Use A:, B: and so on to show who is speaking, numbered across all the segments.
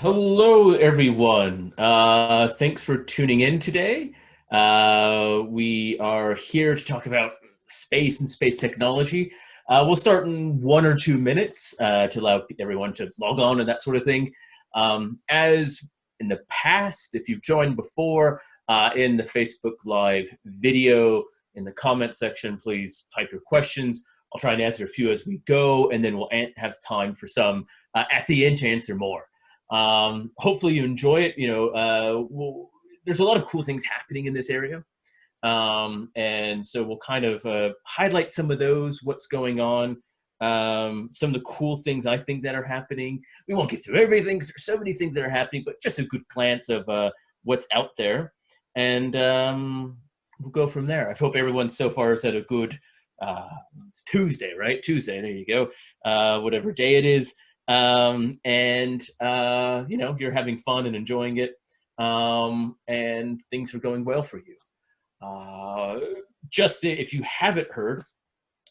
A: Hello, everyone. Uh, thanks for tuning in today. Uh, we are here to talk about space and space technology. Uh, we'll start in one or two minutes uh, to allow everyone to log on and that sort of thing. Um, as in the past, if you've joined before uh, in the Facebook Live video, in the comment section, please type your questions. I'll try and answer a few as we go, and then we'll have time for some uh, at the end to answer more. Um, hopefully you enjoy it. You know, uh, we'll, there's a lot of cool things happening in this area. Um, and so we'll kind of uh, highlight some of those, what's going on, um, some of the cool things I think that are happening. We won't get through everything because there's so many things that are happening, but just a good glance of uh, what's out there. And um, we'll go from there. I hope everyone so far has had a good, uh, Tuesday, right? Tuesday, there you go. Uh, whatever day it is um, and uh, you know you're having fun and enjoying it, um, and things are going well for you. Uh, just if you haven't heard,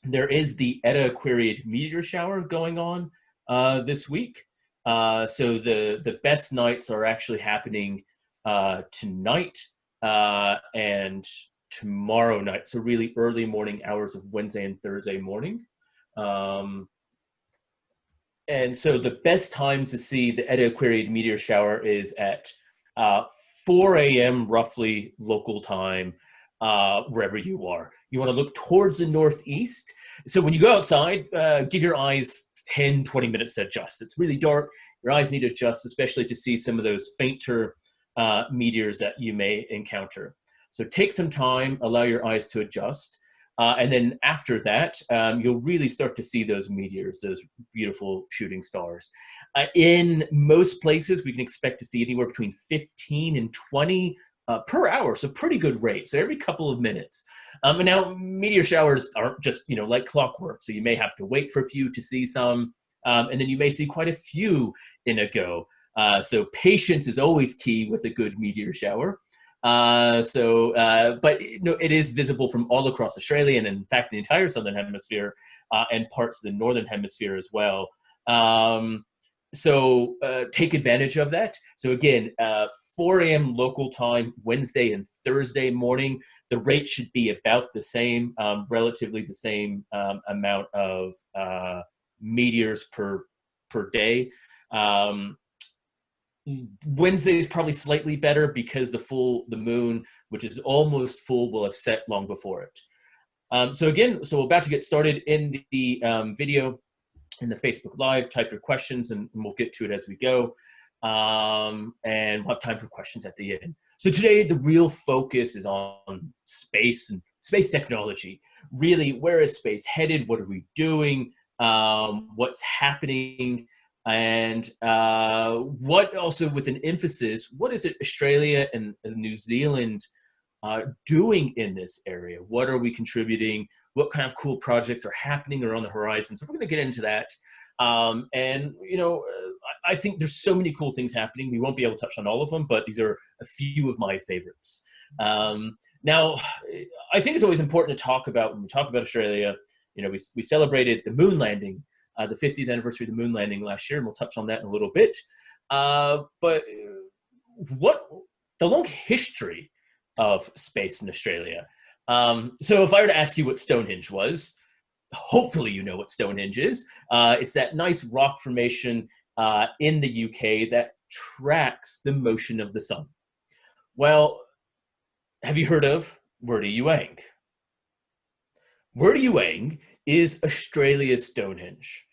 A: there is the Eta Aquariid meteor shower going on uh, this week. Uh, so the the best nights are actually happening uh, tonight uh, and tomorrow night. So really early morning hours of Wednesday and Thursday morning. Um, and so the best time to see the Eta Aquariid meteor shower is at uh, 4 a.m. roughly local time, uh, wherever you are. You want to look towards the northeast. So when you go outside, uh, give your eyes 10, 20 minutes to adjust. It's really dark. Your eyes need to adjust, especially to see some of those fainter uh, meteors that you may encounter. So take some time, allow your eyes to adjust. Uh, and then after that, um, you'll really start to see those meteors, those beautiful shooting stars. Uh, in most places, we can expect to see anywhere between 15 and 20 uh, per hour, so pretty good rate. So every couple of minutes. Um, and now meteor showers aren't just you know like clockwork, so you may have to wait for a few to see some, um, and then you may see quite a few in a go. Uh, so patience is always key with a good meteor shower. Uh, so, uh, but know, it is visible from all across Australia and in fact the entire southern hemisphere uh, and parts of the northern hemisphere as well. Um, so uh, take advantage of that. So again, uh, 4 a.m. local time, Wednesday and Thursday morning, the rate should be about the same, um, relatively the same um, amount of uh, meteors per per day. Um, Wednesday is probably slightly better because the full the moon, which is almost full, will have set long before it. Um, so again, so we're about to get started in the um, video in the Facebook Live. Type your questions and we'll get to it as we go. Um, and we'll have time for questions at the end. So today, the real focus is on space and space technology. Really, where is space headed? What are we doing? Um, what's happening? And uh, what also with an emphasis, what is it Australia and New Zealand uh, doing in this area? What are we contributing? What kind of cool projects are happening or on the horizon? So we're going to get into that. Um, and, you know, uh, I think there's so many cool things happening. We won't be able to touch on all of them, but these are a few of my favorites. Um, now, I think it's always important to talk about, when we talk about Australia, you know, we, we celebrated the moon landing uh, the 50th anniversary of the moon landing last year, and we'll touch on that in a little bit. Uh, but what the long history of space in Australia? Um, so if I were to ask you what Stonehenge was, hopefully you know what Stonehenge is. Uh, it's that nice rock formation uh, in the UK that tracks the motion of the sun. Well, have you heard of Wurdi Youang is Australia's Stonehenge.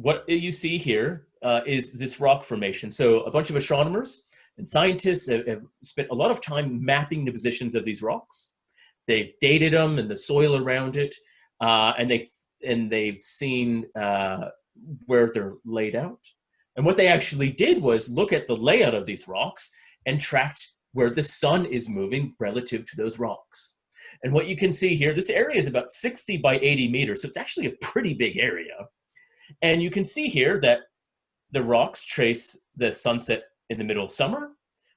A: What you see here uh, is this rock formation. So a bunch of astronomers and scientists have, have, spent a lot of time mapping the positions of these rocks. They've dated them and the soil around it, uh, and they and they've seen uh, where they're laid out. And what they actually did was look at the layout of these rocks and tracked where the sun is moving relative to those rocks. And what you can see here, this area is about 60 by 80 meters, so it's actually a pretty big area. And you can see here that the rocks trace the sunset in the middle of summer,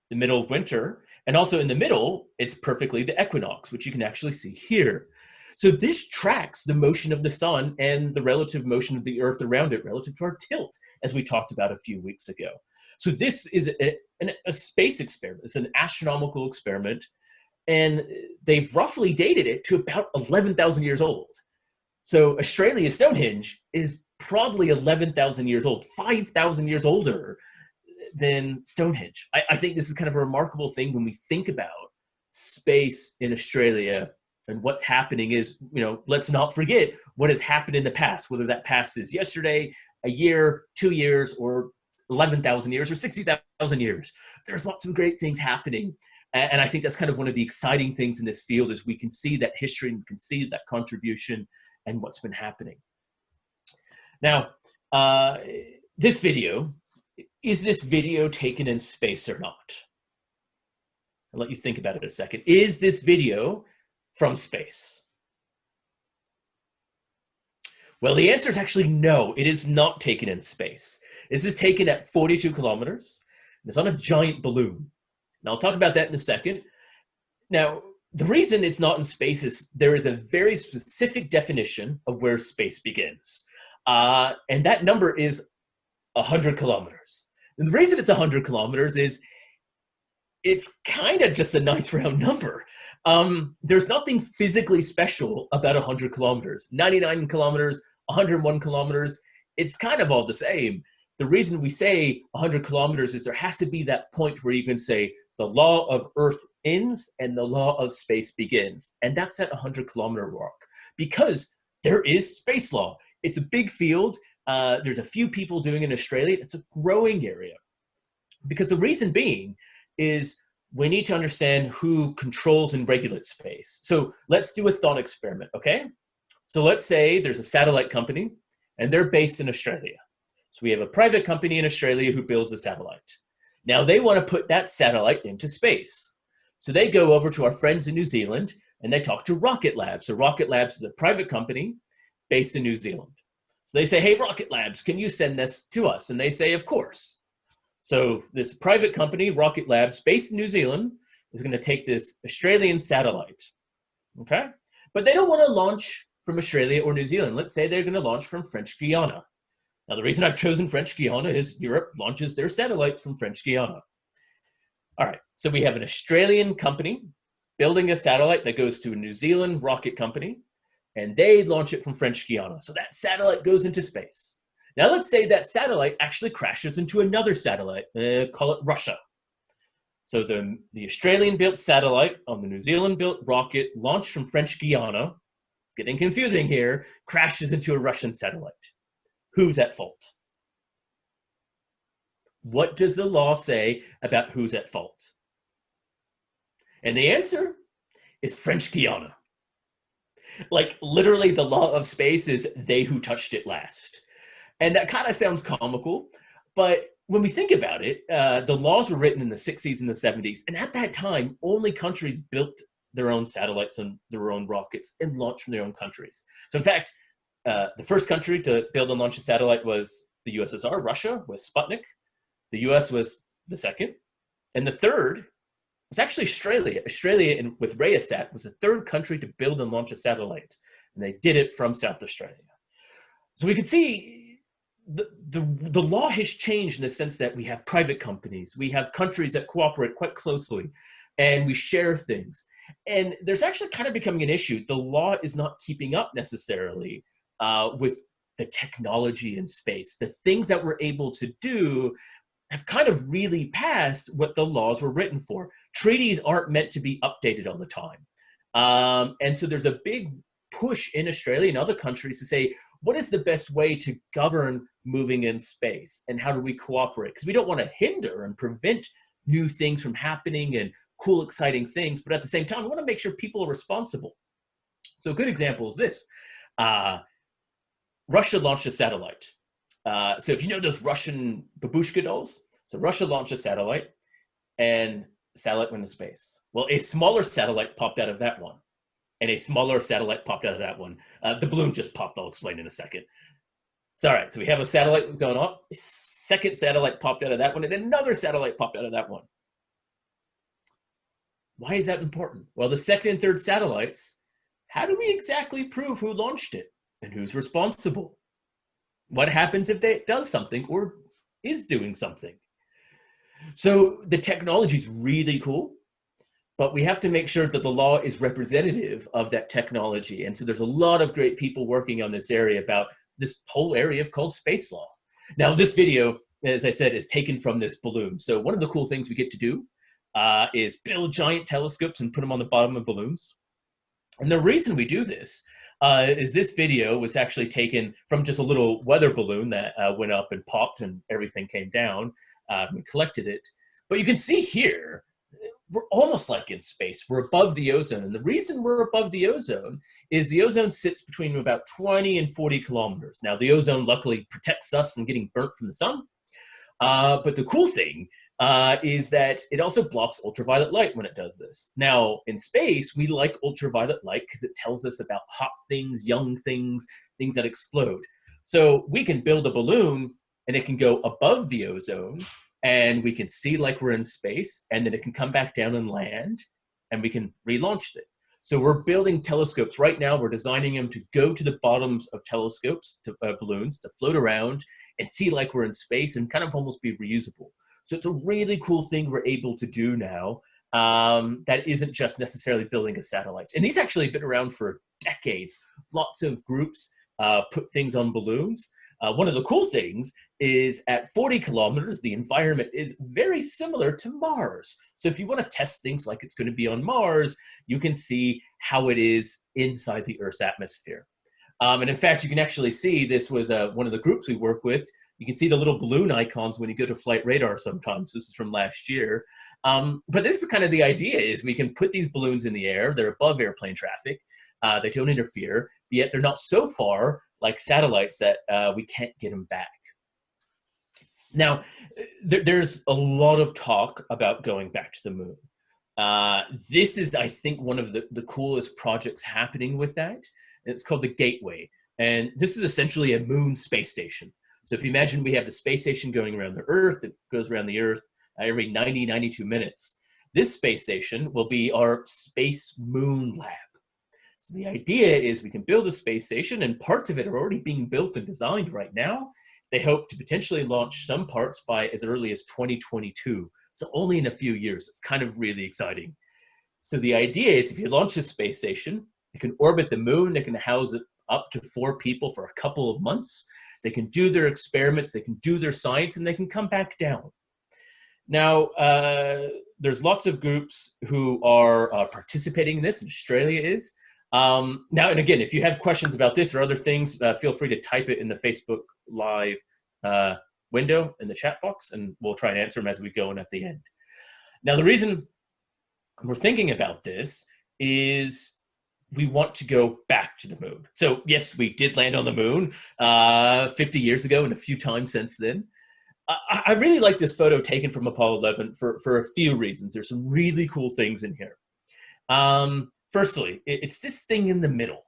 A: the middle of winter, and also in the middle, it's perfectly the equinox, which you can actually see here. So this tracks the motion of the sun and the relative motion of the earth around it relative to our tilt, as we talked about a few weeks ago. So this is a, a, space experiment. It's an astronomical experiment, and they've roughly dated it to about 11,000 years old. So Australia's Stonehenge is probably 11,000 years old, 5,000 years older than Stonehenge. I, I, think this is kind of a remarkable thing when we think about space in Australia and what's happening is, you know, let's not forget what has happened in the past, whether that past is yesterday, a year, two years, or 11,000 years, or 60,000 years. There's lots of great things happening. And I think that's kind of one of the exciting things in this field is we can see that history and we can see that contribution and what's been happening. Now, uh, this video, is this video taken in space or not? I'll let you think about it a second. Is this video from space? Well, the answer is actually no, it is not taken in space. This is taken at 42 kilometers. It's on a giant balloon. Now, I'll talk about that in a second. Now, the reason it's not in space is there is a very specific definition of where space begins. Uh, and that number is 100 kilometers. And the reason it's 100 kilometers is it's kind of just a nice round number. Um, there's nothing physically special about 100 kilometers. 99 kilometers, 101 kilometers, it's kind of all the same. The reason we say 100 kilometers is there has to be that point where you can say the law of Earth ends and the law of space begins. And that's at 100 kilometer mark because there is space law. It's a big field. Uh, there's a few people doing it in Australia. It's a growing area. Because the reason being is we need to understand who controls and regulates space. So let's do a thought experiment, okay? So let's say there's a satellite company and they're based in Australia. So we have a private company in Australia who builds a satellite. Now they want to put that satellite into space. So they go over to our friends in New Zealand and they talk to Rocket Labs. So Rocket Labs is a private company based in New Zealand. So they say, hey, Rocket Labs, can you send this to us? And they say, of course. So this private company, Rocket Labs, based in New Zealand, is going to take this Australian satellite, okay? But they don't want to launch from Australia or New Zealand. Let's say they're going to launch from French Guiana. Now, the reason I've chosen French Guiana is Europe launches their satellites from French Guiana. All right, so we have an Australian company building a satellite that goes to a New Zealand rocket company, and they launch it from French Guiana. So that satellite goes into space. Now let's say that satellite actually crashes into another satellite, uh, call it Russia. So the, the Australian-built satellite on the New Zealand-built rocket launched from French Guiana, it's getting confusing here, crashes into a Russian satellite. Who's at fault? What does the law say about who's at fault? And the answer is French Guiana. Like literally the law of space is they who touched it last. And that kind of sounds comical, but when we think about it, uh, the laws were written in the 60s and the 70s. And at that time, only countries built their own satellites and their own rockets and launched from their own countries. So in fact, uh, the first country to build and launch a satellite was the USSR, Russia with Sputnik. The US was the second. And the third was actually Australia. Australia in, with WRESAT was the third country to build and launch a satellite. And they did it from South Australia. So we could see the, the, the law has changed in the sense that we have private companies, we have countries that cooperate quite closely, and we share things. And there's actually kind of becoming an issue. The law is not keeping up necessarily uh, with the technology in space. The things that we're able to do have kind of really passed what the laws were written for. Treaties aren't meant to be updated all the time. Um, and so there's a big push in Australia and other countries to say, what is the best way to govern moving in space and how do we cooperate? Because we don't want to hinder and prevent new things from happening and cool, exciting things, but at the same time, we want to make sure people are responsible. So a good example is this. Uh, Russia launched a satellite. Uh, so if you know those Russian babushka dolls, so Russia launched a satellite and satellite went to space. Well, a smaller satellite popped out of that one and a smaller satellite popped out of that one. Uh, the balloon just popped, I'll explain in a second. So, all right, so we have a satellite going up, a second satellite popped out of that one, and another satellite popped out of that one. Why is that important? Well, the second and third satellites, how do we exactly prove who launched it and who's responsible? What happens if they does something or is doing something? So the technology is really cool, but we have to make sure that the law is representative of that technology. And so there's a lot of great people working on this area about this whole area called space law. Now this video, as I said, is taken from this balloon. So one of the cool things we get to do uh, is build giant telescopes and put them on the bottom of balloons. And the reason we do this uh, is this video was actually taken from just a little weather balloon that uh, went up and popped and everything came down. Uh, we collected it. But you can see here, we're almost like in space. We're above the ozone. And the reason we're above the ozone is the ozone sits between about 20 and 40 kilometers. Now, the ozone luckily protects us from getting burnt from the sun. Uh, but the cool thing uh, is that it also blocks ultraviolet light when it does this. Now, in space, we like ultraviolet light because it tells us about hot things, young things, things that explode. So we can build a balloon and it can go above the ozone and we can see like we're in space and then it can come back down and land and we can relaunch it. So we're building telescopes right now. We're designing them to go to the bottoms of telescopes, to uh, balloons, to float around and see like we're in space and kind of almost be reusable. So it's a really cool thing we're able to do now um, that isn't just necessarily building a satellite. And these actually have been around for decades. Lots of groups uh, put things on balloons. Uh, one of the cool things is at 40 kilometers, the environment is very similar to Mars. So if you want to test things like it's going to be on Mars, you can see how it is inside the Earth's atmosphere. Um, and in fact, you can actually see this was uh, one of the groups we work with you can see the little balloon icons when you go to flight radar sometimes. This is from last year. Um, but this is kind of the idea is we can put these balloons in the air. They're above airplane traffic. Uh, they don't interfere, yet they're not so far like satellites that uh, we can't get them back. Now, th there's a lot of talk about going back to the moon. Uh, this is, I think, one of the, the coolest projects happening with that. It's called the Gateway. And this is essentially a moon space station. So if you imagine we have the space station going around the Earth, it goes around the Earth uh, every 90, 92 minutes. This space station will be our space moon lab. So the idea is we can build a space station and parts of it are already being built and designed right now. They hope to potentially launch some parts by as early as 2022. So only in a few years. It's kind of really exciting. So the idea is if you launch a space station, it can orbit the moon, it can house up to four people for a couple of months. They can do their experiments, they can do their science, and they can come back down. Now, uh, there's lots of groups who are uh, participating in this, and Australia is. Um, now, and again, if you have questions about this or other things, uh, feel free to type it in the Facebook Live uh, window in the chat box, and we'll try and answer them as we go and at the end. Now, the reason we're thinking about this is we want to go back to the moon. So yes, we did land on the moon uh, 50 years ago and a few times since then. I, I really like this photo taken from Apollo 11 for, for a few reasons. There's some really cool things in here. Um, firstly, it, it's this thing in the middle.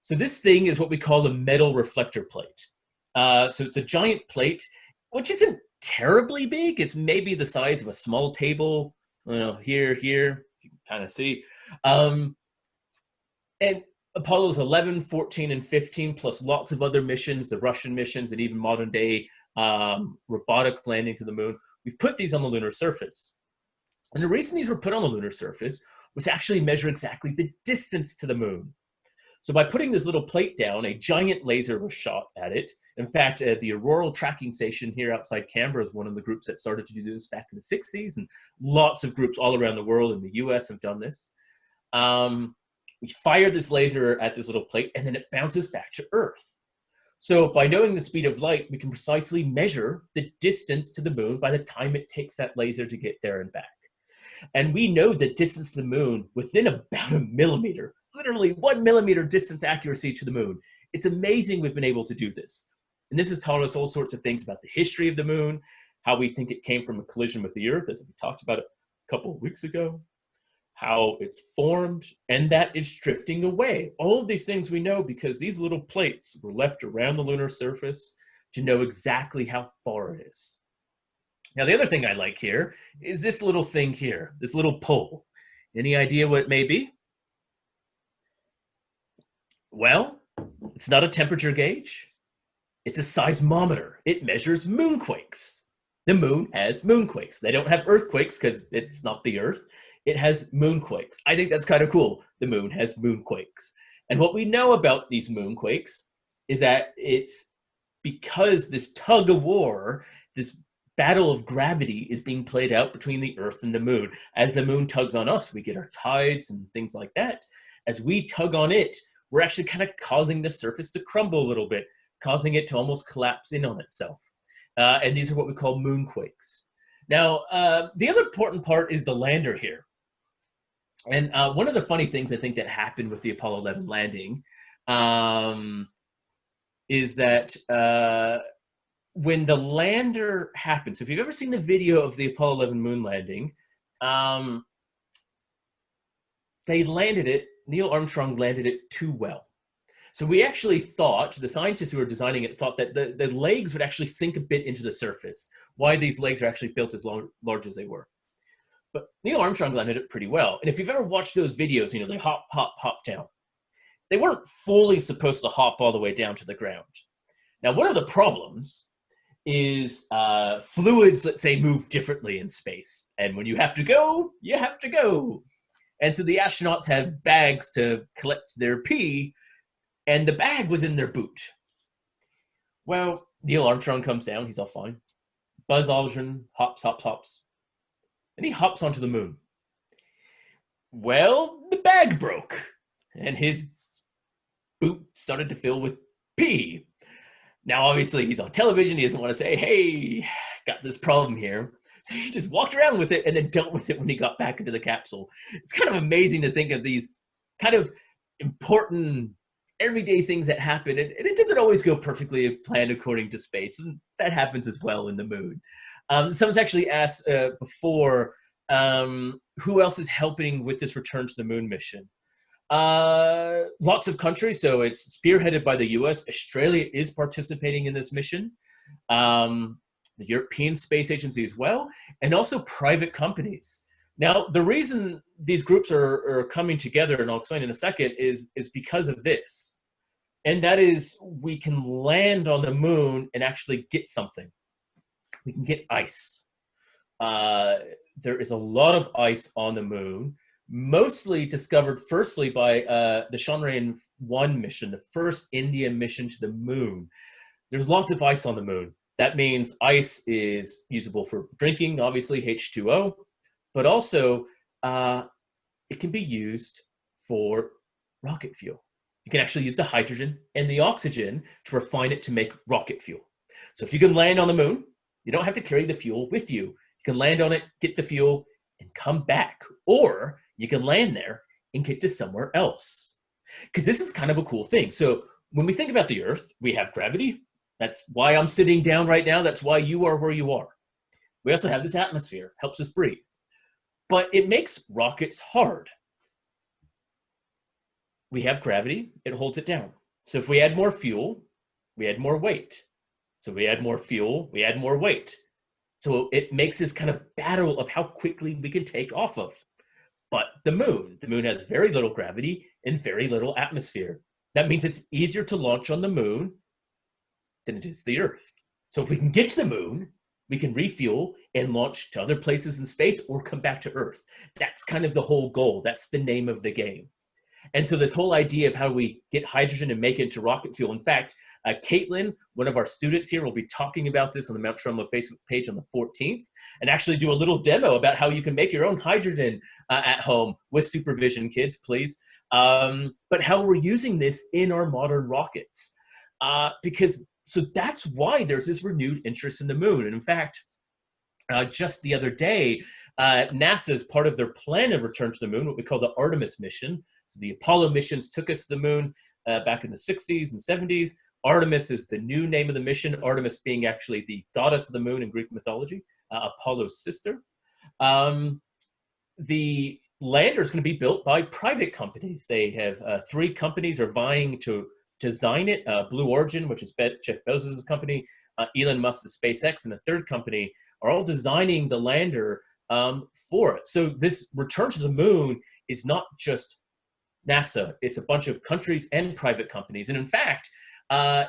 A: So this thing is what we call a metal reflector plate. Uh, so it's a giant plate, which isn't terribly big. It's maybe the size of a small table. You know, here, here, you can kind of see. Um, and Apollo's 11, 14, and 15, plus lots of other missions, the Russian missions, and even modern day um, robotic landing to the moon, we've put these on the lunar surface. And the reason these were put on the lunar surface was to actually measure exactly the distance to the moon. So by putting this little plate down, a giant laser was shot at it. In fact, uh, the Orroral Tracking Station here outside Canberra is one of the groups that started to do this back in the 60s, and lots of groups all around the world in the US have done this. Um, we fire this laser at this little plate and then it bounces back to Earth. So by knowing the speed of light, we can precisely measure the distance to the moon by the time it takes that laser to get there and back. And we know the distance to the moon within about a millimeter, literally one millimeter distance accuracy to the moon. It's amazing we've been able to do this. And this has taught us all sorts of things about the history of the moon, how we think it came from a collision with the Earth, as we talked about a couple of weeks ago, how it's formed, and that it's drifting away. All of these things we know because these little plates were left around the lunar surface to know exactly how far it is. Now, the other thing I like here is this little thing here, this little pole. Any idea what it may be? Well, it's not a temperature gauge. It's a seismometer. It measures moonquakes. The moon has moonquakes. They don't have earthquakes because it's not the Earth. It has moonquakes. I think that's kind of cool. The moon has moonquakes. And what we know about these moonquakes is that it's because this tug of war, this battle of gravity is being played out between the Earth and the moon. As the moon tugs on us, we get our tides and things like that. As we tug on it, we're actually kind of causing the surface to crumble a little bit, causing it to almost collapse in on itself. Uh, and these are what we call moonquakes. Now, uh, the other important part is the lander here. And uh, one of the funny things I think that happened with the Apollo 11 landing um, is that uh, when the lander happened, so if you've ever seen the video of the Apollo 11 moon landing, um, they landed it, Neil Armstrong landed it too well. So we actually thought, the scientists who were designing it thought that the, the legs would actually sink a bit into the surface. Why these legs are actually built as long, large as they were. But Neil Armstrong landed it pretty well. And if you've ever watched those videos, you know, they hop, hop, hop down. They weren't fully supposed to hop all the way down to the ground. Now, one of the problems is uh, fluids, let's say, move differently in space. And when you have to go, you have to go. And so the astronauts have bags to collect their pee and the bag was in their boot. Well, Neil Armstrong comes down, he's all fine. Buzz Aldrin hops, hops, hops, and he hops onto the moon. Well, the bag broke, and his boot started to fill with pee. Now, obviously, he's on television. He doesn't want to say, hey, got this problem here. So he just walked around with it and then dealt with it when he got back into the capsule. It's kind of amazing to think of these kind of important everyday things that happen and, and, it doesn't always go perfectly planned according to space and that happens as well in the moon um, someone's actually asked uh, before um, who else is helping with this return to the moon mission? Uh, lots of countries. So it's spearheaded by the us australia is participating in this mission. Um, the european space agency as well and also private companies. Now, the reason these groups are, are coming together, and I'll explain in a second, is, is because of this. And that is we can land on the moon and actually get something. We can get ice. Uh, there is a lot of ice on the moon, mostly discovered firstly by uh, the Chandrayaan 1 mission, the first Indian mission to the moon. There's lots of ice on the moon. That means ice is usable for drinking, obviously H2O, but also uh, it can be used for rocket fuel. You can actually use the hydrogen and the oxygen to refine it to make rocket fuel. So if you can land on the moon, you don't have to carry the fuel with you. You can land on it, get the fuel, and come back. Or you can land there and get to somewhere else. Because this is kind of a cool thing. So when we think about the Earth, we have gravity. That's why I'm sitting down right now. That's why you are where you are. We also have this atmosphere, helps us breathe but it makes rockets hard. We have gravity, it holds it down. So if we add more fuel, we add more weight. So we add more fuel, we add more weight. So it makes this kind of battle of how quickly we can take off of. But the moon, the moon has very little gravity and very little atmosphere. That means it's easier to launch on the moon than it is the Earth. So if we can get to the moon, we can refuel and launch to other places in space or come back to Earth. That's kind of the whole goal. That's the name of the game. And so this whole idea of how we get hydrogen and make it into rocket fuel. In fact, uh, Caitlin, one of our students here, will be talking about this on the Mount Stromlo Facebook page on the 14th and actually do a little demo about how you can make your own hydrogen uh, at home with supervision, kids, please. Um, but how we're using this in our modern rockets. Uh, because so that's why there's this renewed interest in the moon. And in fact, uh, just the other day, uh, NASA, as part of their plan of return to the moon, what we call the Artemis mission. So the Apollo missions took us to the moon uh, back in the 60s and 70s. Artemis is the new name of the mission, Artemis being actually the goddess of the moon in Greek mythology, uh, Apollo's sister. Um, the lander is going to be built by private companies. They have uh, three companies are vying to design it. Uh, Blue Origin, which is Jeff Bezos' company, uh, Elon Musk's SpaceX, and the third company are all designing the lander um, for it. So this return to the moon is not just NASA. It's a bunch of countries and private companies. And in fact, uh,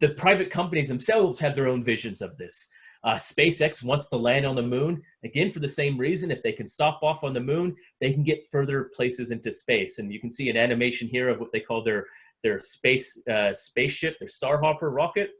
A: the private companies themselves have their own visions of this. Uh, SpaceX wants to land on the moon, again, for the same reason. If they can stop off on the moon, they can get further places into space. And you can see an animation here of what they call their, their space uh, spaceship, their Starhopper rocket,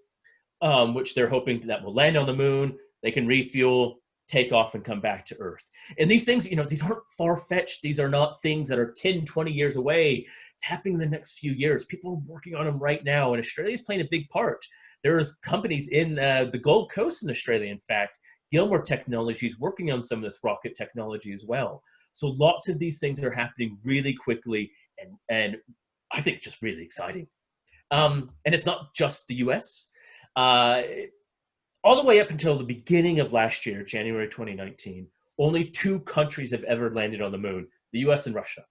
A: um, which they're hoping that will land on the moon. They can refuel, take off, and come back to Earth. And these things, you know, these aren't far-fetched. These are not things that are 10, 20 years away. It's happening in the next few years. People are working on them right now, and Australia is playing a big part. There's companies in uh, the Gold Coast in Australia, in fact, Gilmour Technologies working on some of this rocket technology as well. So lots of these things are happening really quickly and, and I think just really exciting. Um, and it's not just the US. Uh, all the way up until the beginning of last year, January 2019, only two countries have ever landed on the moon, the US and Russia.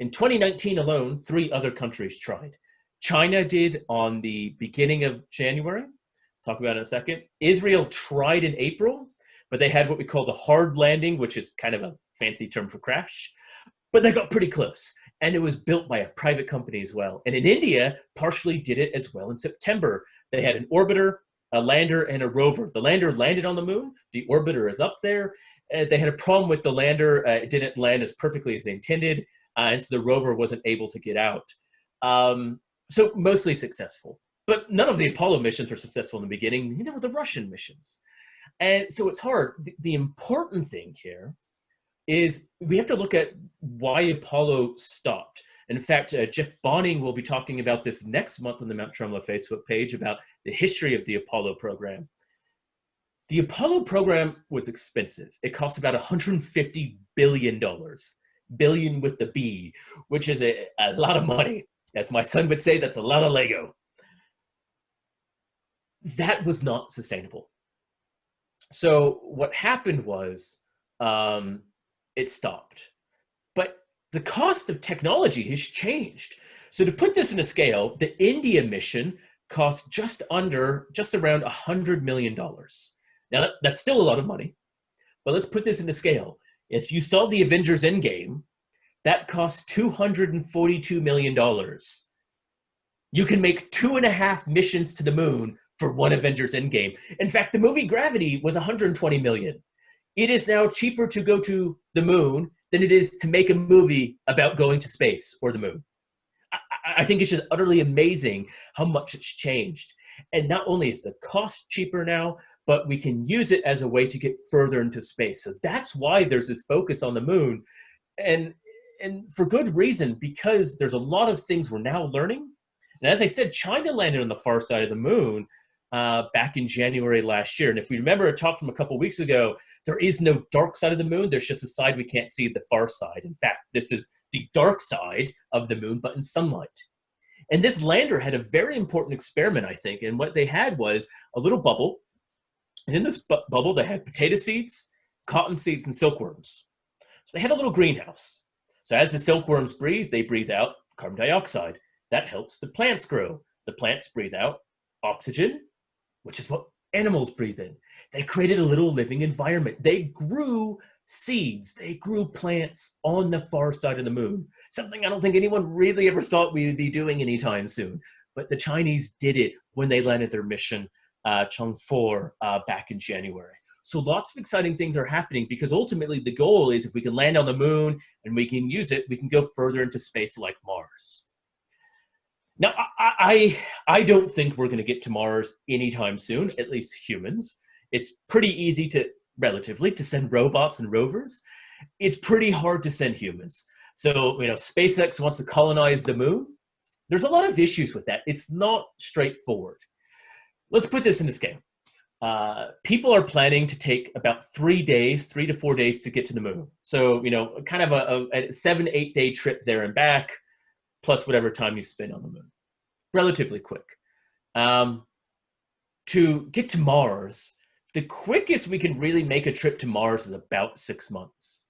A: In 2019 alone, three other countries tried. China did on the beginning of January. Talk about it in a second. Israel tried in April, but they had what we call the hard landing, which is kind of a fancy term for crash. But they got pretty close. And it was built by a private company as well. And in India, partially did it as well in September. They had an orbiter, a lander, and a rover. The lander landed on the moon. The orbiter is up there. Uh, they had a problem with the lander. Uh, it didn't land as perfectly as they intended. Uh, and so the rover wasn't able to get out. Um, so mostly successful. But none of the Apollo missions were successful in the beginning, neither were the Russian missions. And so it's hard. The, the important thing here is we have to look at why Apollo stopped. In fact, uh, Jeff Bonning will be talking about this next month on the Mount Stromlo Facebook page about the history of the Apollo program. The Apollo program was expensive. It cost about $150 billion, billion with the B, which is a, a lot of money. As my son would say, that's a lot of Lego. That was not sustainable. So what happened was um, it stopped. But the cost of technology has changed. So to put this in a scale, the India mission cost just under, just around $100 million. Now, that, that's still a lot of money, but let's put this into scale. If you saw the Avengers Endgame, that cost $242 million. You can make two and a half missions to the moon for one Avengers Endgame. In fact, the movie Gravity was 120 million. It is now cheaper to go to the moon than it is to make a movie about going to space or the moon. I, think it's just utterly amazing how much it's changed. And not only is the cost cheaper now, but we can use it as a way to get further into space. So that's why there's this focus on the moon. And and for good reason, because there's a lot of things we're now learning. And as I said, China landed on the far side of the moon uh, back in January last year. And if we remember a talk from a couple weeks ago, there is no dark side of the moon. There's just a side we can't see, the far side. In fact, this is the dark side of the moon, but in sunlight. And this lander had a very important experiment, I think. And what they had was a little bubble. And in this bu bubble, they had potato seeds, cotton seeds, and silkworms. So they had a little greenhouse. So as the silkworms breathe, they breathe out carbon dioxide. That helps the plants grow. The plants breathe out oxygen, which is what animals breathe in. They created a little living environment. They grew seeds, they grew plants on the far side of the moon. Something I don't think anyone really ever thought we would be doing anytime soon. But the Chinese did it when they landed their mission, uh, Chang'e uh, back in January. So lots of exciting things are happening because ultimately the goal is if we can land on the moon and we can use it, we can go further into space like Mars. Now, I, I, I don't think we're going to get to Mars anytime soon, at least humans. It's pretty easy to, relatively, to send robots and rovers. It's pretty hard to send humans. So, you know, SpaceX wants to colonize the moon. There's a lot of issues with that. It's not straightforward. Let's put this in this game. Uh, people are planning to take about three days, three to four days to get to the moon. So, you know, kind of a, a seven, eight day trip there and back, plus whatever time you spend on the moon. Relatively quick. Um, to get to Mars, the quickest we can really make a trip to Mars is about six months.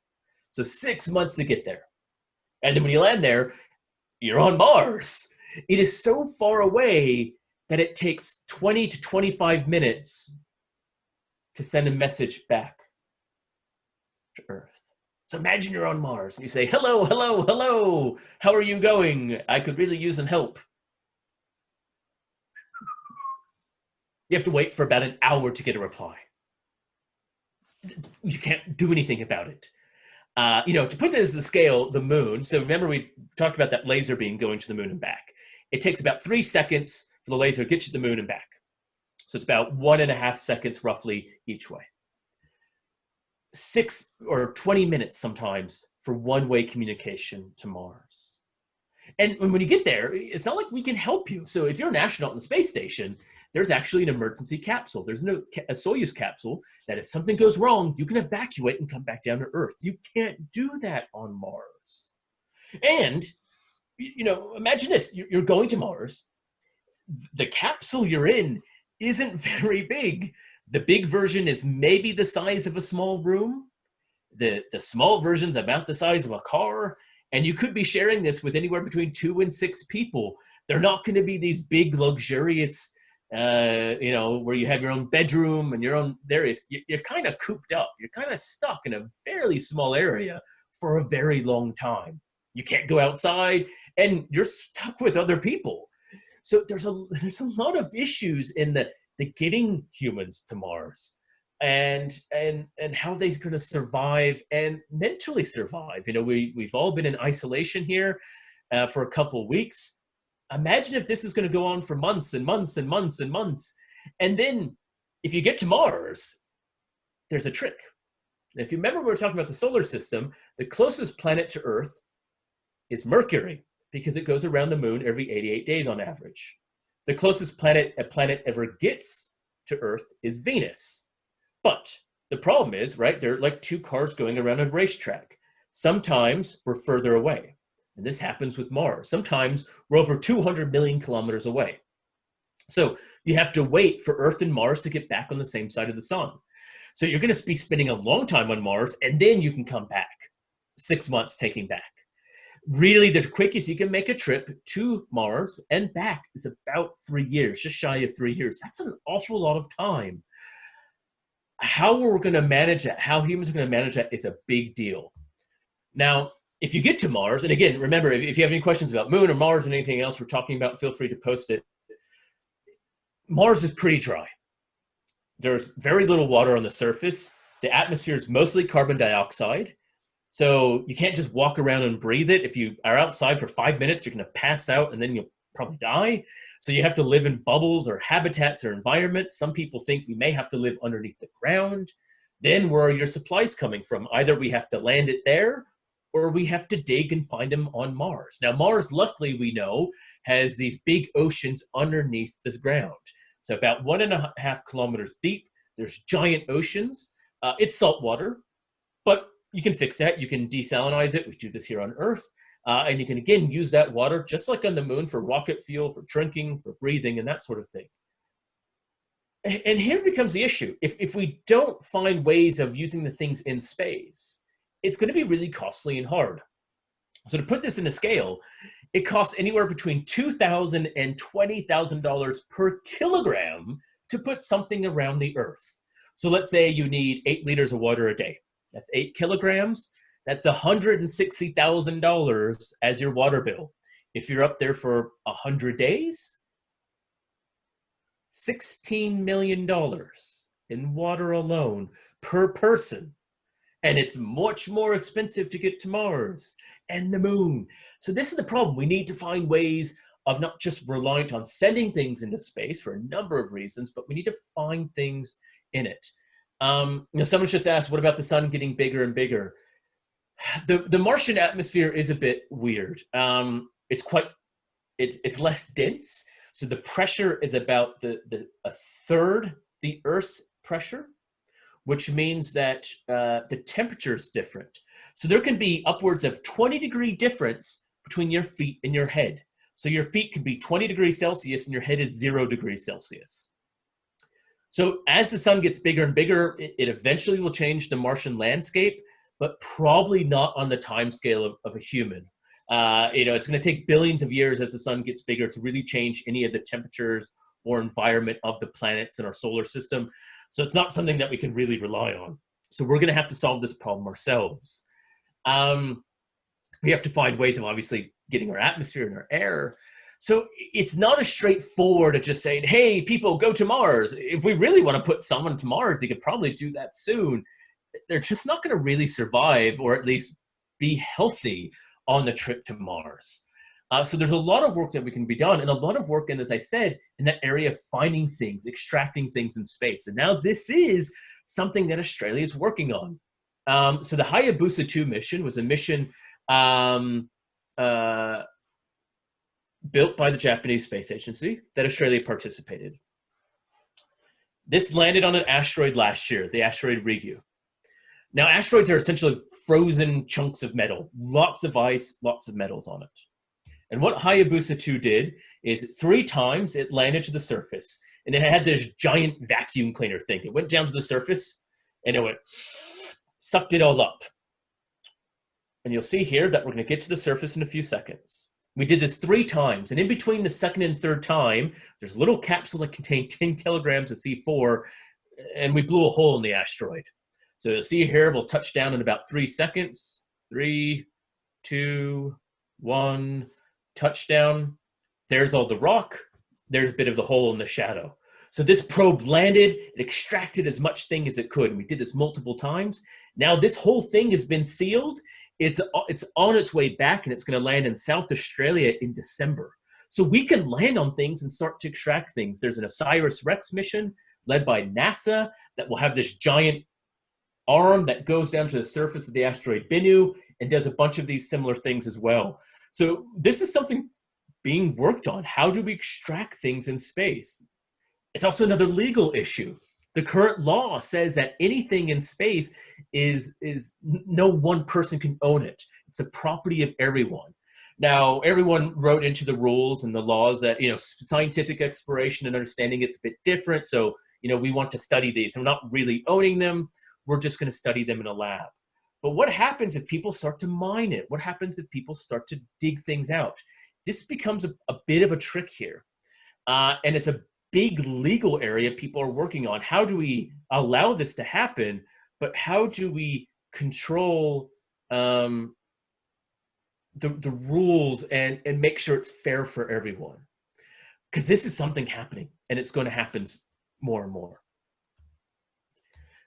A: So six months to get there. And then when you land there, you're on Mars. It is so far away that it takes 20 to 25 minutes to send a message back to Earth. So imagine you're on Mars and you say, hello, hello, hello, how are you going? I could really use some help. You have to wait for about an hour to get a reply. You can't do anything about it. Uh, you know, to put this in the scale, the moon, so remember we talked about that laser beam going to the moon and back. It takes about three seconds for the laser to get you to the moon and back. So it's about one and a half seconds roughly each way. Six or 20 minutes sometimes for one-way communication to Mars. And when you get there, it's not like we can help you. So if you're an astronaut in the space station, there's actually an emergency capsule. There's no a Soyuz capsule that if something goes wrong, you can evacuate and come back down to Earth. You can't do that on Mars. And you know, imagine this: you're going to Mars. The capsule you're in isn't very big. The big version is maybe the size of a small room. The the small version's about the size of a car, and you could be sharing this with anywhere between two and six people. They're not going to be these big, luxurious uh, you know, where you have your own bedroom and your own, there is, you're kind of cooped up. You're kind of stuck in a fairly small area for a very long time. You can't go outside and you're stuck with other people. So there's a, there's a lot of issues in the, the getting humans to Mars and and and how they're going to survive and mentally survive you know we we've all been in isolation here uh, for a couple weeks imagine if this is going to go on for months and months and months and months. And then if you get to Mars, there's a trick. if you remember we were talking about the solar system, the closest planet to Earth is Mercury because it goes around the moon every 88 days on average. The closest planet a planet ever gets to Earth is Venus. But the problem is, right, they're like two cars going around a racetrack. Sometimes we're further away. And this happens with Mars. Sometimes we're over 200 million kilometers away. So you have to wait for Earth and Mars to get back on the same side of the sun. So you're going to be spending a long time on Mars, and then you can come back. Six months taking back. Really, the quickest you can make a trip to Mars and back is about three years, just shy of three years. That's an awful lot of time. How we're going to manage that, how humans are going to manage that is a big deal. Now, if you get to Mars, and again, remember, if, if you have any questions about Moon or Mars and anything else we're talking about, feel free to post it. Mars is pretty dry. There's very little water on the surface. The atmosphere is mostly carbon dioxide. So you can't just walk around and breathe it. If you are outside for five minutes, you're going to pass out and then you'll probably die. So you have to live in bubbles or habitats or environments. Some people think we may have to live underneath the ground. Then where are your supplies coming from? Either we have to land it there or we have to dig and find them on Mars. Now, Mars, luckily, we know, has these big oceans underneath the ground. So about one and a half kilometers deep, there's giant oceans. Uh, it's salt water, but you can fix that. You can desalinize it. We do this here on Earth. Uh, and you can, again, use that water, just like on the moon, for rocket fuel, for drinking, for breathing, and that sort of thing. And here becomes the issue. If, if we don't find ways of using the things in space, it's going to be really costly and hard. So to put this in a scale, it costs anywhere between $2,000 and $20,000 per kilogram to put something around the earth. So let's say you need eight liters of water a day. That's eight kilograms. That's $160,000 as your water bill. If you're up there for 100 days, $16 million in water alone per person and it's much more expensive to get to Mars and the moon. So this is the problem. We need to find ways of not just reliant on sending things into space for a number of reasons, but we need to find things in it. Um, you know, someone's just asked, what about the sun getting bigger and bigger? The, the Martian atmosphere is a bit weird. Um, it's quite, it's, it's less dense. So the pressure is about the, the a third the Earth's pressure which means that uh, the temperature is different. So there can be upwards of 20 degree difference between your feet and your head. So your feet can be 20 degrees Celsius and your head is zero degrees Celsius. So as the sun gets bigger and bigger, it, eventually will change the Martian landscape, but probably not on the time scale of, of a human. Uh, you know, it's going to take billions of years as the sun gets bigger to really change any of the temperatures or environment of the planets in our solar system. So it's not something that we can really rely on. So we're going to have to solve this problem ourselves. Um, we have to find ways of obviously getting our atmosphere and our air. So it's not as straightforward to just saying, hey, people, go to Mars. If we really want to put someone to Mars, you could probably do that soon. They're just not going to really survive or at least be healthy on the trip to Mars. Uh, so there's a lot of work that we can be done and a lot of work, and as I said, in that area of finding things, extracting things in space. And now this is something that Australia is working on. Um, so the Hayabusa 2 mission was a mission um, uh, built by the Japanese Space Agency that Australia participated. This landed on an asteroid last year, the asteroid Ryugu. Now, asteroids are essentially frozen chunks of metal, lots of ice, lots of metals on it. And what Hayabusa 2 did is three times it landed to the surface and it had this giant vacuum cleaner thing. It went down to the surface and it went, sucked it all up. And you'll see here that we're gonna get to the surface in a few seconds. We did this three times, and in between the second and third time, there's a little capsule that contained 10 kilograms of C4, and we blew a hole in the asteroid. So you'll see here, we'll touch down in about three seconds. Three, two, one, touchdown. There's all the rock. There's a bit of the hole in the shadow. So this probe landed, it extracted as much thing as it could. We did this multiple times. Now this whole thing has been sealed it's, it's on its way back and it's going to land in South Australia in December. So we can land on things and start to extract things. There's an OSIRIS-REx mission led by NASA that will have this giant arm that goes down to the surface of the asteroid Bennu and does a bunch of these similar things as well. So this is something being worked on. How do we extract things in space? It's also another legal issue. The current law says that anything in space is is no one person can own it. It's the property of everyone. Now everyone wrote into the rules and the laws that you know scientific exploration and understanding it's a bit different. So you know we want to study these. We're not really owning them. We're just going to study them in a lab but what happens if people start to mine it what happens if people start to dig things out this becomes a, a bit of a trick here uh, and it's a big legal area people are working on. How do we allow this to happen? But how do we control um, the, the rules and, and make sure it's fair for everyone? Because this is something happening and it's going to happen more and more.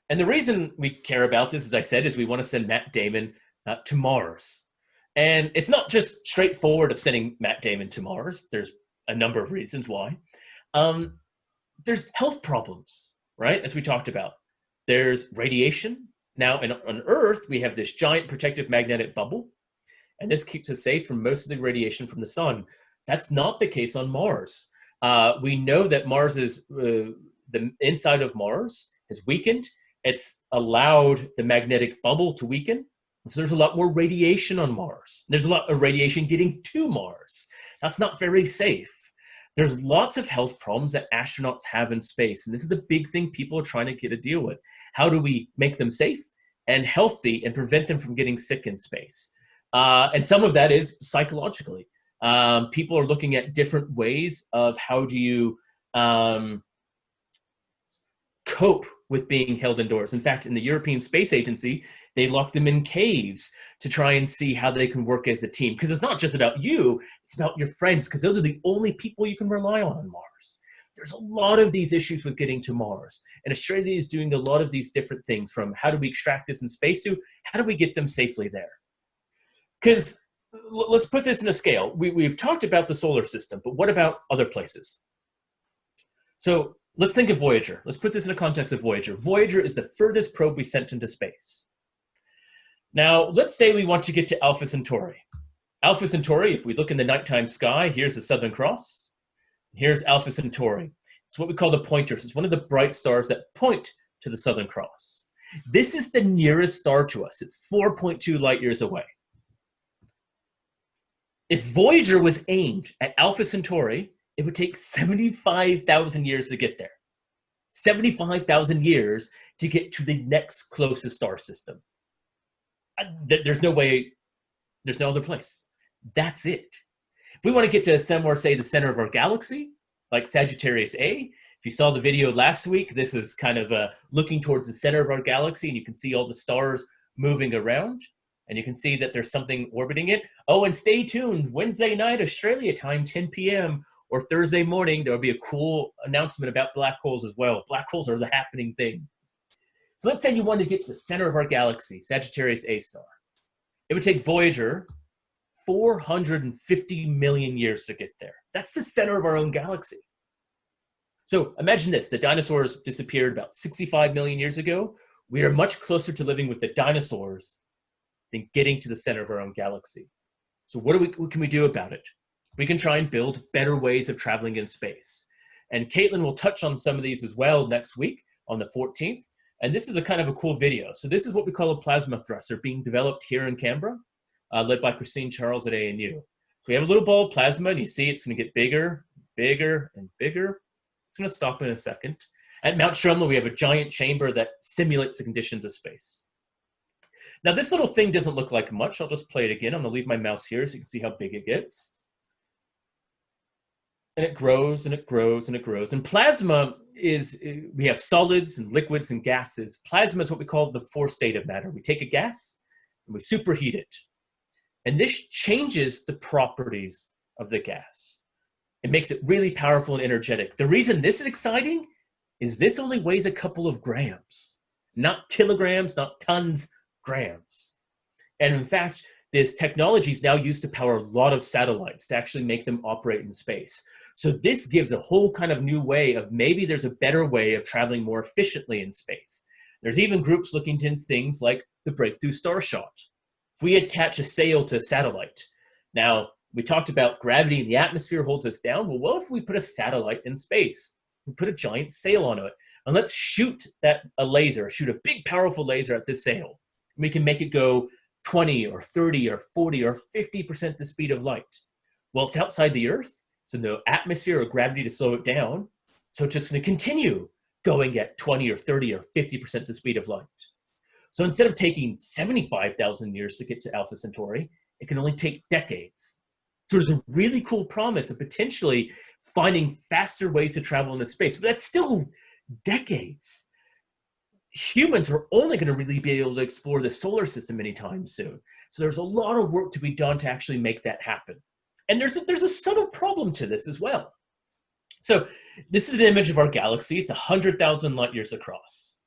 A: And the reason we care about this, as I said, is we want to send Matt Damon uh, to Mars. And it's not just straightforward of sending Matt Damon to Mars. There's a number of reasons why. Um, there's health problems, right? As we talked about. There's radiation. Now, in, on Earth, we have this giant protective magnetic bubble, and this keeps us safe from most of the radiation from the sun. That's not the case on Mars. Uh, we know that Mars is, uh, the inside of Mars has weakened. It's allowed the magnetic bubble to weaken. So there's a lot more radiation on Mars. There's a lot of radiation getting to Mars. That's not very safe. There's lots of health problems that astronauts have in space, and this is the big thing people are trying to get a deal with. How do we make them safe and healthy and prevent them from getting sick in space? Uh, and some of that is psychologically. Um, people are looking at different ways of how do you um, cope with being held indoors. In fact, in the European Space Agency, they lock them in caves to try and see how they can work as a team. Because it's not just about you, it's about your friends, because those are the only people you can rely on on Mars. There's a lot of these issues with getting to Mars. And Australia is doing a lot of these different things from how do we extract this in space to how do we get them safely there? Because let's put this in a scale. We, we've talked about the solar system, but what about other places? So let's think of Voyager. Let's put this in the context of Voyager. Voyager is the furthest probe we sent into space. Now, let's say we want to get to Alpha Centauri. Alpha Centauri, if we look in the nighttime sky, here's the Southern Cross. Here's Alpha Centauri. It's what we call the pointers. It's one of the bright stars that point to the Southern Cross. This is the nearest star to us. It's 4.2 light years away. If Voyager was aimed at Alpha Centauri, it would take 75,000 years to get there. 75,000 years to get to the next closest star system there's no way, there's no other place. That's it. If we want to get to somewhere, say, the center of our galaxy, like Sagittarius A, if you saw the video last week, this is kind of uh, looking towards the center of our galaxy, and you can see all the stars moving around. And you can see that there's something orbiting it. Oh, and stay tuned. Wednesday night, Australia time, 10 p.m. or Thursday morning, there'll be a cool announcement about black holes as well. Black holes are the happening thing. So let's say you wanted to get to the center of our galaxy, Sagittarius A star. It would take Voyager 450 million years to get there. That's the center of our own galaxy. So imagine this, the dinosaurs disappeared about 65 million years ago. We are much closer to living with the dinosaurs than getting to the center of our own galaxy. So what, we, what can we do about it? We can try and build better ways of traveling in space. And Caitlin will touch on some of these as well next week on the 14th. And this is a kind of a cool video. So this is what we call a plasma thruster being developed here in Canberra, uh, led by Christine Charles at ANU. So we have a little ball of plasma and you see it's gonna get bigger, bigger, and bigger. It's gonna stop in a second. At Mount Stromlo, we have a giant chamber that simulates the conditions of space. Now this little thing doesn't look like much. I'll just play it again. I'm gonna leave my mouse here so you can see how big it gets. And it grows and it grows and it grows. And plasma is, eh, we have solids and liquids and gases. Plasma is what we call the fourth state of matter. We take a gas and we superheat it. And this changes the properties of the gas. It makes it really powerful and energetic. The reason this is exciting is this only weighs a couple of grams, not kilograms, not tons, grams. And in fact, this technology is now used to power a lot of satellites to actually make them operate in space. So this gives a whole kind of new way of maybe there's a better way of traveling more efficiently in space. There's even groups looking into things like the Breakthrough Starshot. If we attach a sail to a satellite, now we talked about gravity in the atmosphere holds us down. Well, what if we put a satellite in space? We put a giant sail on it and let's shoot that a laser, shoot a big powerful laser at this sail we can make it go 20 or 30 or 40 or 50% the speed of light. Well, it's outside the Earth, so no atmosphere or gravity to slow it down. So it's just going to continue going at 20 or 30 or 50% the speed of light. So instead of taking 75,000 years to get to Alpha Centauri, it can only take decades. So there's a really cool promise of potentially finding faster ways to travel into space, but that's still decades humans are only going to really be able to explore the solar system anytime soon. So there's a lot of work to be done to actually make that happen. And there's a, there's a subtle problem to this as well. So this is an image of our galaxy. It's 100,000 light years across.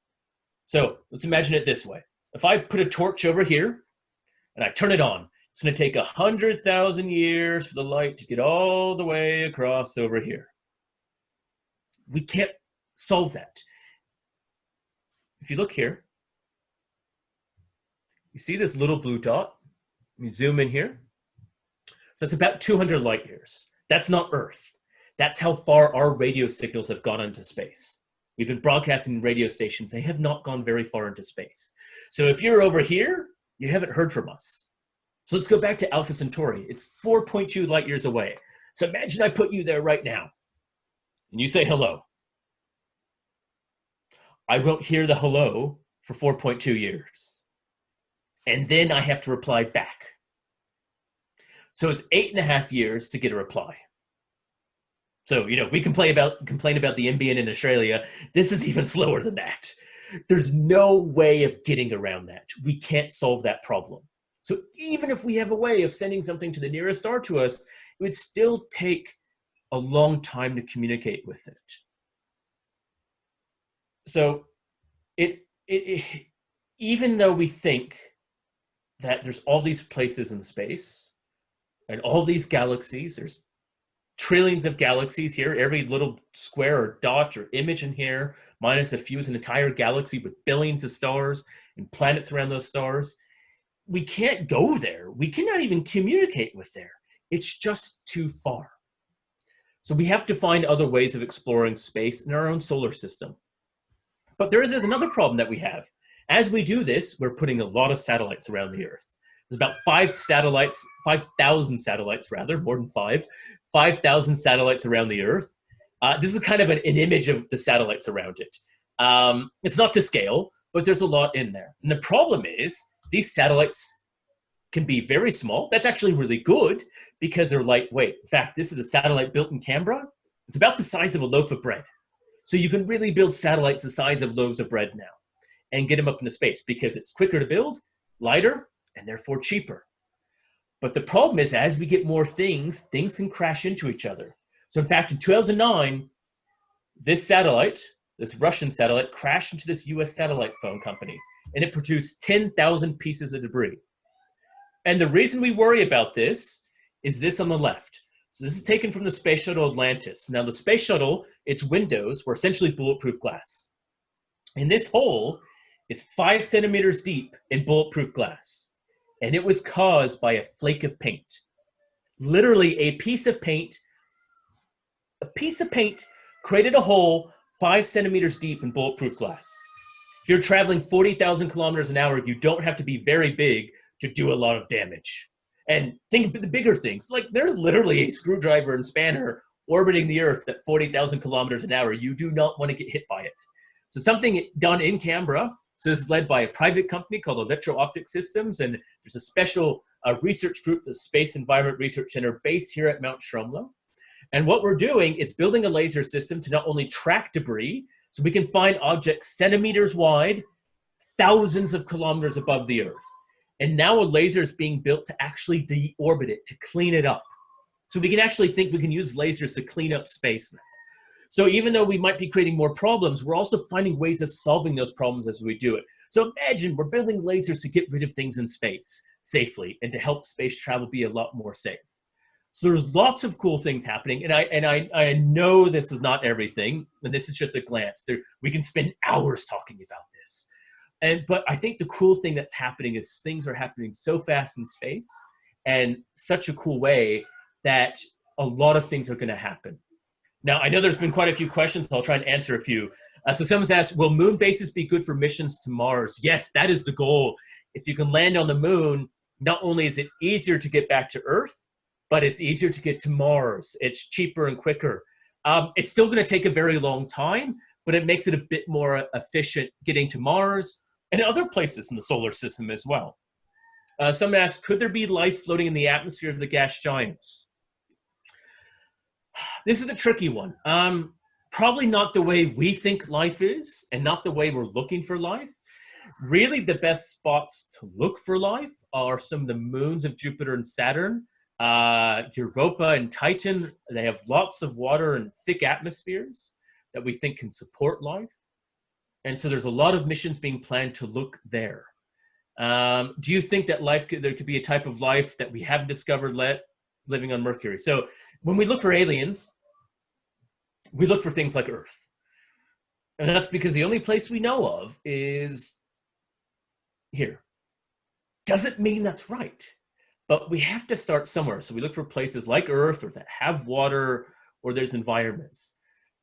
A: So let's imagine it this way. If I put a torch over here and I turn it on, it's going to take 100,000 years for the light to get all the way across over here. We can't solve that if you look here, you see this little blue dot? You zoom in here. So it's about 200 light years. That's not Earth. That's how far our radio signals have gone into space. We've been broadcasting radio stations. They have not gone very far into space. So if you're over here, you haven't heard from us. So let's go back to Alpha Centauri. It's 4.2 light years away. So imagine I put you there right now and you say hello. I won't hear the hello for 4.2 years. And then I have to reply back. So it's eight and a half years to get a reply. So, you know, we complain about, complain about the NBN in Australia. This is even slower than that. There's no way of getting around that. We can't solve that problem. So even if we have a way of sending something to the nearest star to us, it would still take a long time to communicate with it so it, it, it even though we think that there's all these places in space and all these galaxies, there's trillions of galaxies here, every little square or dot or image in here, minus a few is an entire galaxy with billions of stars and planets around those stars. We can't go there. We cannot even communicate with there. It's just too far. So we have to find other ways of exploring space in our own solar system. But there is another problem that we have. As we do this, we're putting a lot of satellites around the Earth. There's about five satellites, 5,000 satellites rather, more than five, 5,000 satellites around the Earth. Uh, this is kind of an, an, image of the satellites around it. Um, it's not to scale, but there's a lot in there. And the problem is these satellites can be very small. That's actually really good because they're lightweight. In fact, this is a satellite built in Canberra. It's about the size of a loaf of bread. So you can really build satellites the size of loaves of bread now and get them up into space because it's quicker to build, lighter, and therefore cheaper. But the problem is, as we get more things, things can crash into each other. So in fact, in 2009, this satellite, this Russian satellite, crashed into this US satellite phone company, and it produced 10,000 pieces of debris. And the reason we worry about this is this on the left. So this is taken from the Space Shuttle Atlantis. Now the Space Shuttle, its windows were essentially bulletproof glass. And this hole is five centimeters deep in bulletproof glass. And it was caused by a flake of paint. Literally a piece of paint, a piece of paint created a hole five centimeters deep in bulletproof glass. If you're traveling 40,000 kilometers an hour, you don't have to be very big to do a lot of damage. And think of the bigger things. Like there's literally a screwdriver and spanner orbiting the Earth at 40,000 kilometers an hour. You do not want to get hit by it. So something done in Canberra. So this is led by a private company called Electro Optic Systems. And there's a special uh, research group, the Space Environment Research Center based here at Mount Stromlo. And what we're doing is building a laser system to not only track debris, so we can find objects centimeters wide, thousands of kilometers above the Earth. And now a laser is being built to actually deorbit it, to clean it up. So we can actually think we can use lasers to clean up space now. So even though we might be creating more problems, we're also finding ways of solving those problems as we do it. So imagine we're building lasers to get rid of things in space safely and to help space travel be a lot more safe. So there's lots of cool things happening, and I and I I know this is not everything, and this is just a glance. There we can spend hours talking about this. And but I think the cool thing that's happening is things are happening so fast in space and such a cool way that a lot of things are going to happen. Now, I know there's been quite a few questions. So I'll try and answer a few. Uh, so someone's asked, will moon bases be good for missions to Mars? Yes, that is the goal. If you can land on the moon, not only is it easier to get back to Earth, but it's easier to get to Mars. It's cheaper and quicker. Um, it's still going to take a very long time, but it makes it a bit more efficient getting to Mars and other places in the solar system as well. Uh, someone asked, could there be life floating in the atmosphere of the gas giants? This is a tricky one. Um, probably not the way we think life is and not the way we're looking for life. Really, the best spots to look for life are some of the moons of Jupiter and Saturn. Uh, Europa and Titan, they have lots of water and thick atmospheres that we think can support life. And so there's a lot of missions being planned to look there. Um, do you think that life could, there could be a type of life that we haven't discovered let, living on Mercury? So when we look for aliens, we look for things like Earth. And that's because the only place we know of is here. Doesn't mean that's right, but we have to start somewhere. So we look for places like Earth or that have water or there's environments.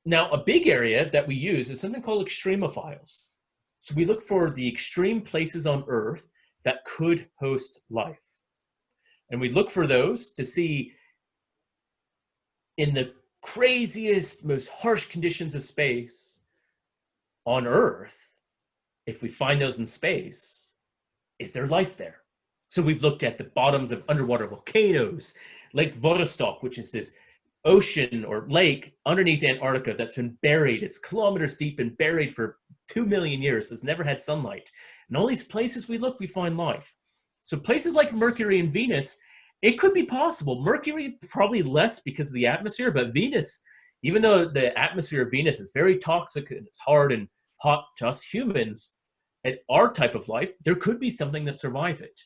A: Now, a big area that we use is something called extremophiles. So we look for the extreme places on Earth that could host life. And we look for those to see in the craziest, most harsh conditions of space on Earth, if we find those in space, is there life there? So we've looked at the bottoms of underwater volcanoes, Lake Vostok, which is this ocean or lake underneath Antarctica that's been buried. It's kilometers deep and buried for two million years. It's never had sunlight. And all these places we look, we find life. So places like Mercury and Venus, it could be possible. Mercury, probably less because of the atmosphere, but Venus, even though the atmosphere of Venus is very toxic and it's hard and hot to us humans, at our type of life, there could be something that survive it.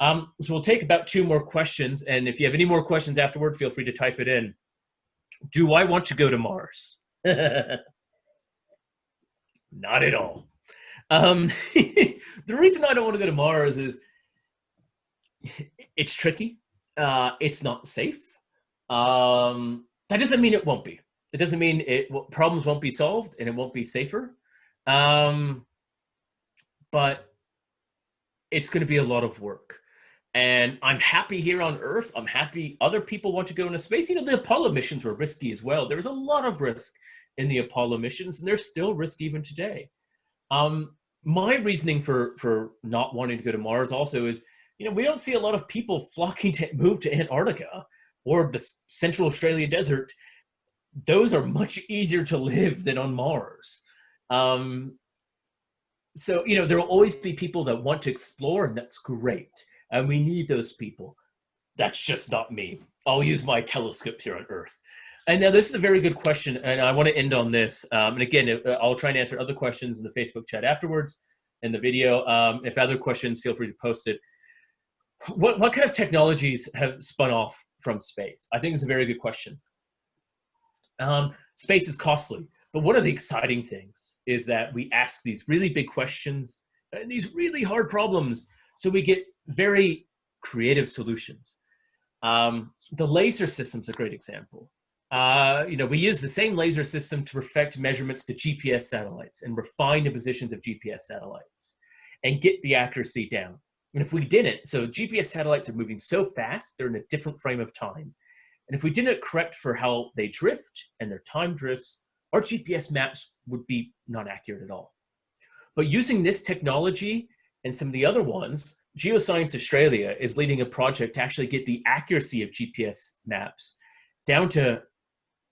A: Um, so we'll take about two more questions. And if you have any more questions afterward, feel free to type it in do I want to go to Mars? Not at all. Um, the reason I don't want to go to Mars is it's tricky. Uh, it's not safe. Um, that doesn't mean it won't be. It doesn't mean it problems won't be solved and it won't be safer. Um, but it's going to be a lot of work. And I'm happy here on Earth. I'm happy other people want to go into space. You know, the Apollo missions were risky as well. There was a lot of risk in the Apollo missions, and there's still risk even today. Um, my reasoning for for not wanting to go to Mars also is, you know, we don't see a lot of people flocking to move to Antarctica or the Central Australia desert. Those are much easier to live than on Mars. Um, so, you know, there will always be people that want to explore, and that's great and we need those people. That's just not me. I'll use my telescope here on Earth. And now this is a very good question, and I want to end on this. Um, and again, uh, I'll try and answer other questions in the Facebook chat afterwards in the video. Um, if other questions, feel free to post it. What, what kind of technologies have spun off from space? I think it's a very good question. Um, space is costly, but one of the exciting things is that we ask these really big questions, uh, these really hard problems, so we get very creative solutions. Um, the laser system is a great example. Uh, you know, we use the same laser system to perfect measurements to GPS satellites and refine the positions of GPS satellites and get the accuracy down. And if we didn't, so GPS satellites are moving so fast, they're in a different frame of time. And if we didn't correct for how they drift and their time drifts, our GPS maps would be not accurate at all. But using this technology and some of the other ones, Geoscience Australia is leading a project to actually get the accuracy of GPS maps down to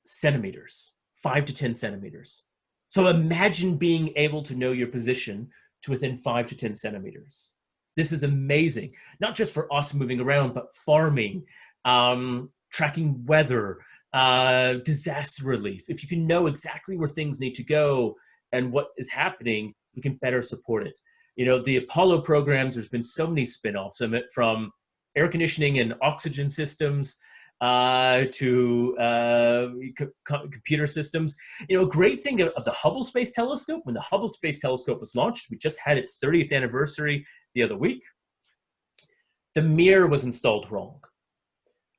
A: centimeters, five to 10 centimeters. So imagine being able to know your position to within five to 10 centimeters. This is amazing, not just for us moving around, but farming, um, tracking weather, uh, disaster relief. If you can know exactly where things need to go and what is happening, we can better support it. You know, the Apollo programs, there's been so many spin-offs from air conditioning and oxygen systems uh, to uh, co computer systems. You know, a great thing of, of, the Hubble Space Telescope, when the Hubble Space Telescope was launched, we just had its 30th anniversary the other week, the mirror was installed wrong.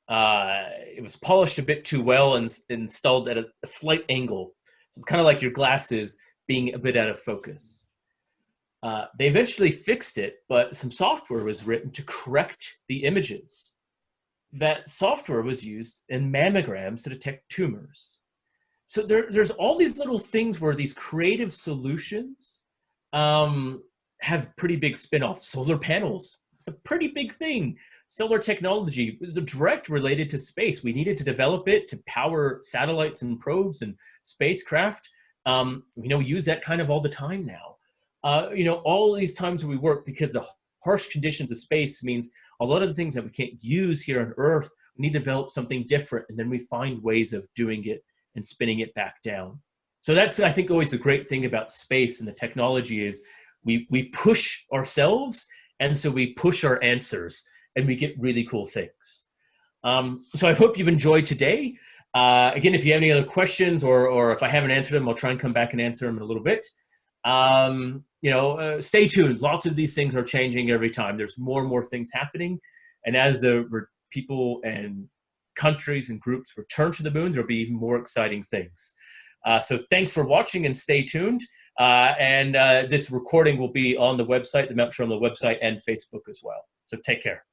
A: Uh, it was polished a bit too well and installed at a, a slight angle. So it's kind of like your glasses being a bit out of focus. Uh, they eventually fixed it, but some software was written to correct the images that software was used in mammograms to detect tumors. So there, there's all these little things where these creative solutions um, have pretty big spin-offs. Solar panels, it's a pretty big thing. Solar technology is direct related to space. We needed to develop it to power satellites and probes and spacecraft. Um, you know, we use that kind of all the time now. Uh, you know, all these times we work because the harsh conditions of space means a lot of the things that we can't use here on Earth, we need to develop something different, and then we find ways of doing it and spinning it back down. So that's, I think, always the great thing about space and the technology is we, we push ourselves, and so we push our answers, and we get really cool things. Um, so I hope you've enjoyed today. Uh, again, if you have any other questions or, or if I haven't answered them, I'll try and come back and answer them in a little bit. Um, you know, uh, stay tuned. Lots of these things are changing every time. There's more and more things happening. And as the people and countries and groups return to the moon, there'll be even more exciting things. Uh, so thanks for watching and stay tuned. Uh, and uh, this recording will be on the website, the Mount Stromlo website and Facebook as well. So take care.